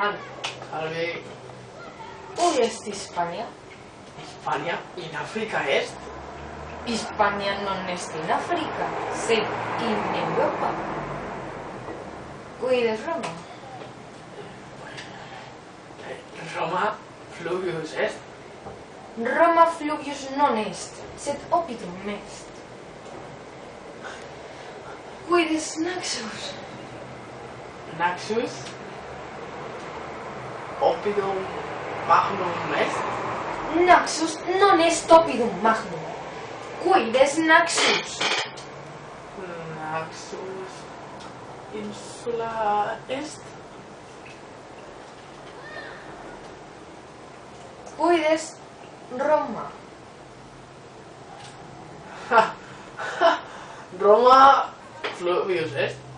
Salve. Où est Hispania? Hispania in Africa est? Hispania non est in Africa, sed in Europa. Quid est Roma? Roma fluvius est? Roma fluvius non est, sed opitum est. Quid est Naxos? Naxos? Stopidum magnum est? Naxos non est stopidum magnum. Quid est Naxus? Naxus insula est? Quid est Roma? Roma fluvius est?